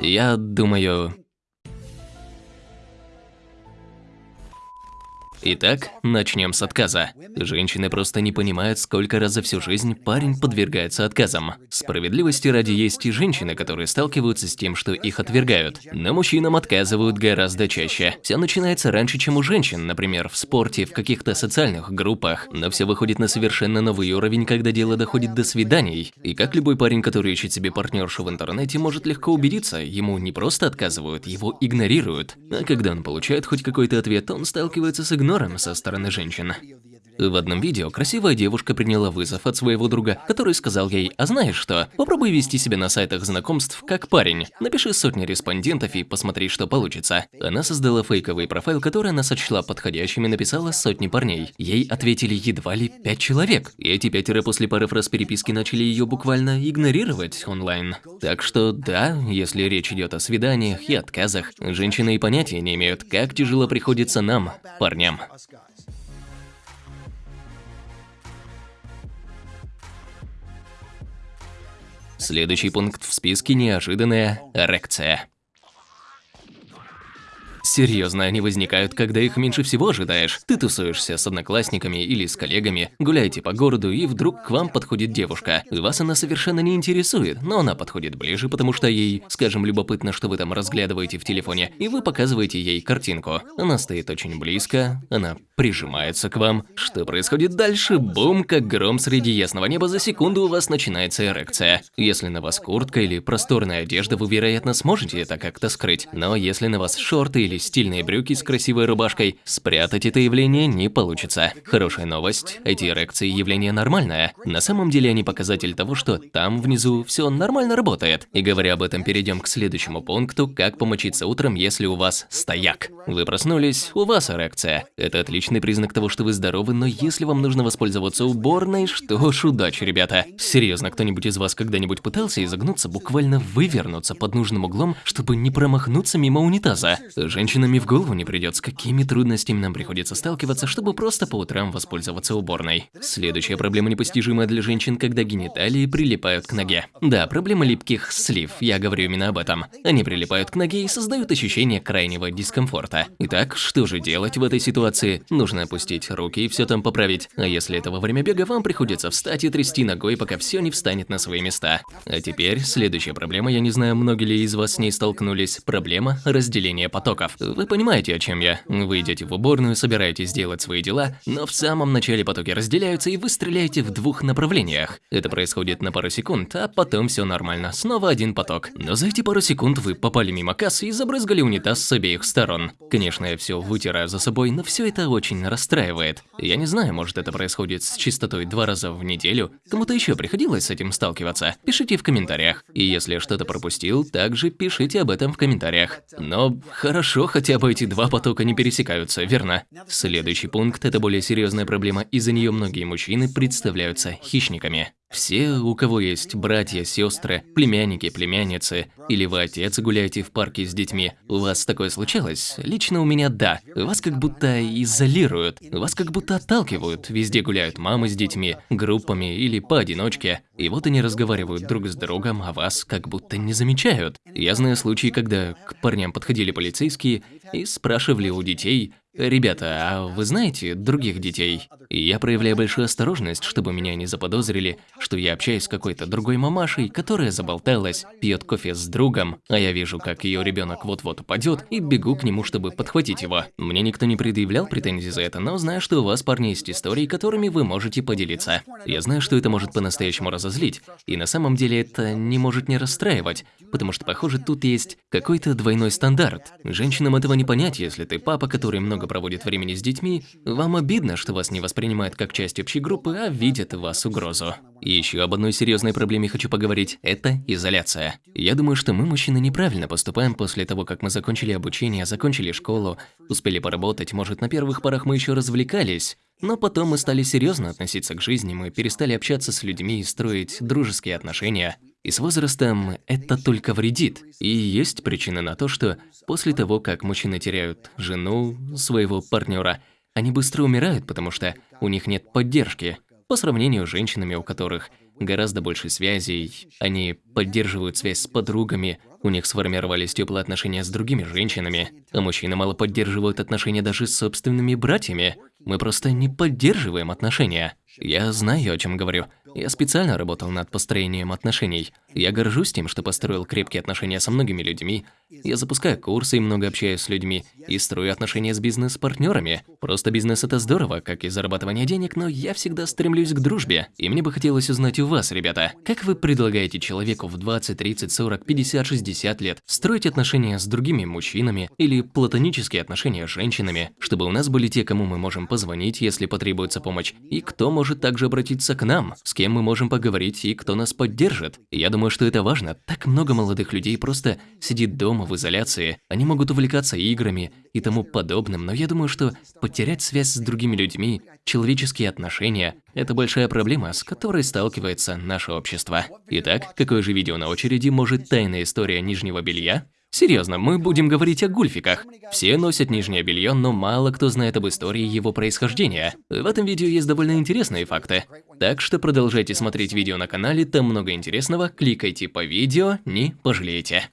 Я думаю, Итак, начнем с отказа. Женщины просто не понимают, сколько раз за всю жизнь парень подвергается отказам. Справедливости ради есть и женщины, которые сталкиваются с тем, что их отвергают. Но мужчинам отказывают гораздо чаще. Все начинается раньше, чем у женщин, например, в спорте, в каких-то социальных группах. Но все выходит на совершенно новый уровень, когда дело доходит до свиданий. И как любой парень, который ищет себе партнершу в интернете, может легко убедиться, ему не просто отказывают, его игнорируют. А когда он получает хоть какой-то ответ, он сталкивается с игнором игнором со стороны женщин. В одном видео красивая девушка приняла вызов от своего друга, который сказал ей, а знаешь что, попробуй вести себя на сайтах знакомств как парень. Напиши сотни респондентов и посмотри, что получится. Она создала фейковый профайл, который она сочла подходящим и написала сотни парней. Ей ответили едва ли пять человек. И эти пятеро после пары фраз переписки начали ее буквально игнорировать онлайн. Так что да, если речь идет о свиданиях и отказах, женщины и понятия не имеют, как тяжело приходится нам, парням. Следующий пункт в списке – неожиданная эрекция. Серьезно, они возникают, когда их меньше всего ожидаешь. Ты тусуешься с одноклассниками или с коллегами, гуляете по городу, и вдруг к вам подходит девушка. Вас она совершенно не интересует, но она подходит ближе, потому что ей, скажем, любопытно, что вы там разглядываете в телефоне, и вы показываете ей картинку. Она стоит очень близко, она прижимается к вам. Что происходит дальше? Бум, как гром среди ясного неба, за секунду у вас начинается эрекция. Если на вас куртка или просторная одежда, вы, вероятно, сможете это как-то скрыть. Но если на вас шорты или стильные брюки с красивой рубашкой, спрятать это явление не получится. Хорошая новость, эти эрекции явление нормальное. На самом деле они показатель того, что там внизу все нормально работает. И говоря об этом, перейдем к следующему пункту, как помочиться утром, если у вас стояк. Вы проснулись, у вас эрекция. Это отличный признак того, что вы здоровы, но если вам нужно воспользоваться уборной, что ж, удачи, ребята. Серьезно, кто-нибудь из вас когда-нибудь пытался изогнуться, буквально вывернуться под нужным углом, чтобы не промахнуться мимо унитаза? Женщинам и в голову не придет, с какими трудностями нам приходится сталкиваться, чтобы просто по утрам воспользоваться уборной. Следующая проблема непостижимая для женщин, когда гениталии прилипают к ноге. Да, проблема липких слив, я говорю именно об этом. Они прилипают к ноге и создают ощущение крайнего дискомфорта. Итак, что же делать в этой ситуации? Нужно опустить руки и все там поправить. А если это во время бега, вам приходится встать и трясти ногой, пока все не встанет на свои места. А теперь следующая проблема, я не знаю, многие ли из вас с ней столкнулись, проблема разделения потоков. Вы понимаете, о чем я. Вы идете в уборную, собираетесь делать свои дела, но в самом начале потоки разделяются, и вы стреляете в двух направлениях. Это происходит на пару секунд, а потом все нормально, снова один поток. Но за эти пару секунд вы попали мимо кассы и забрызгали унитаз с обеих сторон. Конечно, я все вытираю за собой, но все это очень расстраивает. Я не знаю, может это происходит с частотой два раза в неделю. Кому-то еще приходилось с этим сталкиваться? Пишите в комментариях. И если что-то пропустил, также пишите об этом в комментариях. Но хорошо, хотя бы эти два потока не пересекаются, верно? Следующий пункт – это более серьезная проблема, из-за нее многие мужчины представляются хищниками. Все, у кого есть братья, сестры, племянники, племянницы, или вы отец гуляете в парке с детьми, у вас такое случалось? Лично у меня да. Вас как будто изолируют, вас как будто отталкивают. Везде гуляют мамы с детьми, группами или поодиночке. И вот они разговаривают друг с другом, а вас как будто не замечают. Я знаю случаи, когда к парням подходили полицейские и спрашивали у детей, «Ребята, а вы знаете других детей?» И я проявляю большую осторожность, чтобы меня не заподозрили, что я общаюсь с какой-то другой мамашей, которая заболталась, пьет кофе с другом, а я вижу, как ее ребенок вот-вот упадет, и бегу к нему, чтобы подхватить его. Мне никто не предъявлял претензий за это, но знаю, что у вас, парни, есть истории, которыми вы можете поделиться. Я знаю, что это может по-настоящему разозлить, и на самом деле это не может не расстраивать, потому что, похоже, тут есть какой-то двойной стандарт. Женщинам этого не понять, если ты папа, который много проводит времени с детьми, вам обидно, что вас не воспринимают как часть общей группы, а видят в вас угрозу. И еще об одной серьезной проблеме хочу поговорить – это изоляция. Я думаю, что мы, мужчины, неправильно поступаем после того, как мы закончили обучение, закончили школу, успели поработать, может, на первых порах мы еще развлекались, но потом мы стали серьезно относиться к жизни, мы перестали общаться с людьми и строить дружеские отношения. И с возрастом это только вредит. И есть причина на то, что после того, как мужчины теряют жену, своего партнера, они быстро умирают, потому что у них нет поддержки. По сравнению с женщинами, у которых гораздо больше связей, они поддерживают связь с подругами, у них сформировались теплые отношения с другими женщинами, а мужчины мало поддерживают отношения даже с собственными братьями. Мы просто не поддерживаем отношения. Я знаю, о чем говорю. Я специально работал над построением отношений. Я горжусь тем, что построил крепкие отношения со многими людьми. Я запускаю курсы и много общаюсь с людьми. И строю отношения с бизнес-партнерами. Просто бизнес – это здорово, как и зарабатывание денег, но я всегда стремлюсь к дружбе. И мне бы хотелось узнать у вас, ребята, как вы предлагаете человеку в 20, 30, 40, 50, 60 лет строить отношения с другими мужчинами или платонические отношения с женщинами, чтобы у нас были те, кому мы можем позвонить, если потребуется помощь, и кто может также обратиться к нам, с кем мы можем поговорить и кто нас поддержит. Я думаю, что это важно. Так много молодых людей просто сидит дома в изоляции. Они могут увлекаться играми и тому подобным, но я думаю, что потерять связь с другими людьми, человеческие отношения – это большая проблема, с которой сталкивается наше общество. Итак, какое же видео на очереди может тайная история нижнего белья? Серьезно, мы будем говорить о гульфиках. Все носят нижнее белье, но мало кто знает об истории его происхождения. В этом видео есть довольно интересные факты. Так что продолжайте смотреть видео на канале, там много интересного, кликайте по видео, не пожалеете.